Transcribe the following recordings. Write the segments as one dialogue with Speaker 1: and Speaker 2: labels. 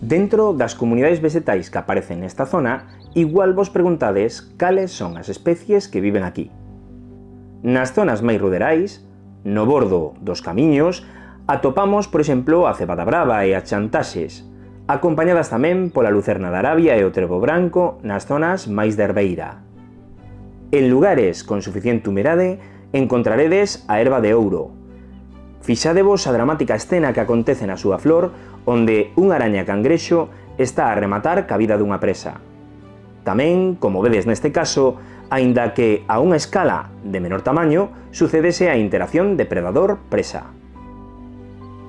Speaker 1: Dentro das comunidades vegetais que aparecen nesta zona, igual vos preguntades cales son as especies que viven aquí. Nas zonas máis ruderais, no bordo dos camiños, atopamos, por exemplo, a cebada brava e a chantaxes, acompañadas tamén pola lucerna da Arabia e o trevo branco nas zonas máis de herbeira. En lugares con suficiente humedade, encontraredes a erva de ouro, Fixadevos a dramática escena que acontece na súa flor onde unha araña cangrexo está a rematar ca vida dunha presa. Tamén, como vedes neste caso, aínda que a unha escala de menor tamaño, sucedese a interacción depredador-presa.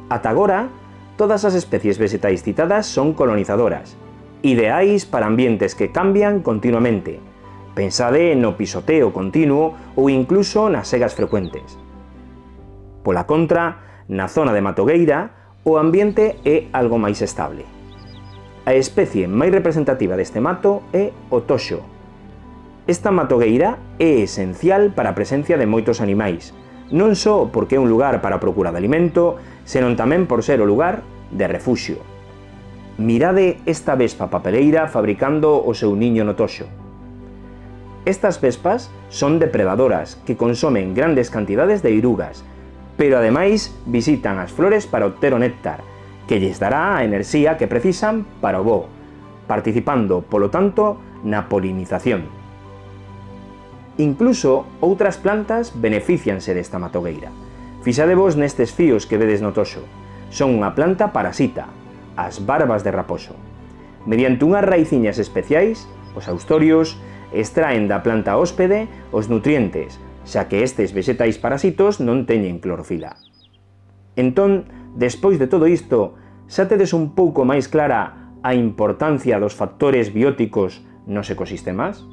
Speaker 1: Ata agora, todas as especies vegetais citadas son colonizadoras, ideais para ambientes que cambian continuamente. Pensade no pisoteo continuo ou incluso nas segas frecuentes. Pola contra, na zona de Matogueira, o ambiente é algo máis estable. A especie máis representativa deste mato é o toxo. Esta matogueira é esencial para a presencia de moitos animais, non só porque é un lugar para a procura de alimento, senón tamén por ser o lugar de refuxio. Mirade esta vespa papeleira fabricando o seu niño no toxo. Estas vespas son depredadoras que consomen grandes cantidades de irugas pero ademais visitan as flores para obter o néctar, que lles dará a enerxía que precisan para o voo, participando, polo tanto, na polinización. Incluso outras plantas beneficianse desta matogueira. Fixadevos nestes fíos que vedes no toxo. Son unha planta parasita, as barbas de raposo. Mediante unhas raiciñas especiais, os austorios, extraen da planta hóspede os nutrientes xa que estes vexetais parasitos non teñen clorofila. Entón, despois de todo isto, xa tedes un pouco máis clara a importancia dos factores bióticos nos ecosistemas?